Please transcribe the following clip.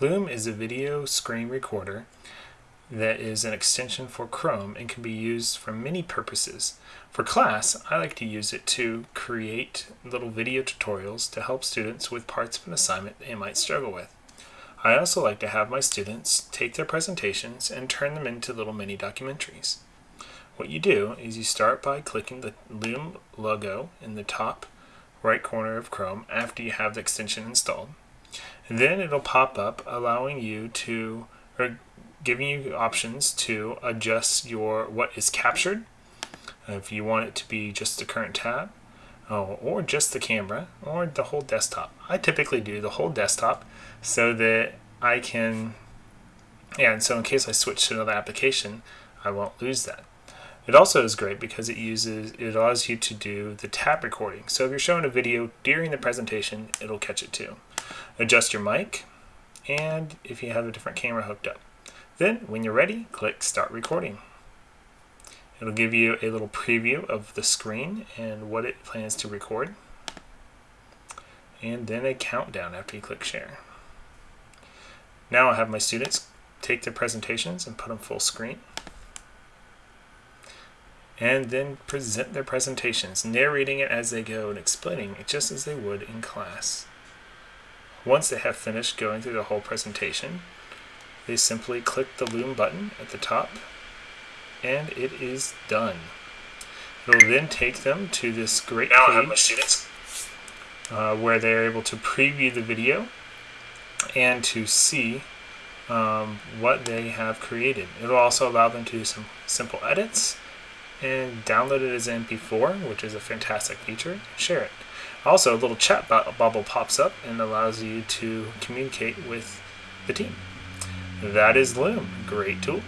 Loom is a video screen recorder that is an extension for Chrome and can be used for many purposes. For class, I like to use it to create little video tutorials to help students with parts of an assignment they might struggle with. I also like to have my students take their presentations and turn them into little mini documentaries. What you do is you start by clicking the Loom logo in the top right corner of Chrome after you have the extension installed. Then it'll pop up allowing you to, or giving you options to adjust your what is captured. If you want it to be just the current tab oh, or just the camera or the whole desktop. I typically do the whole desktop so that I can yeah and so in case I switch to another application I won't lose that it also is great because it uses it allows you to do the tap recording so if you're showing a video during the presentation it'll catch it too adjust your mic and if you have a different camera hooked up then, when you're ready, click Start Recording. It'll give you a little preview of the screen and what it plans to record. And then a countdown after you click Share. Now I have my students take their presentations and put them full screen. And then present their presentations, narrating it as they go and explaining it just as they would in class. Once they have finished going through the whole presentation, they simply click the Loom button at the top and it is done. It'll then take them to this great now page uh, where they're able to preview the video and to see um, what they have created. It'll also allow them to do some simple edits and download it as MP4, which is a fantastic feature. Share it. Also, a little chat bubble pops up and allows you to communicate with the team. That is Loom. Great tool.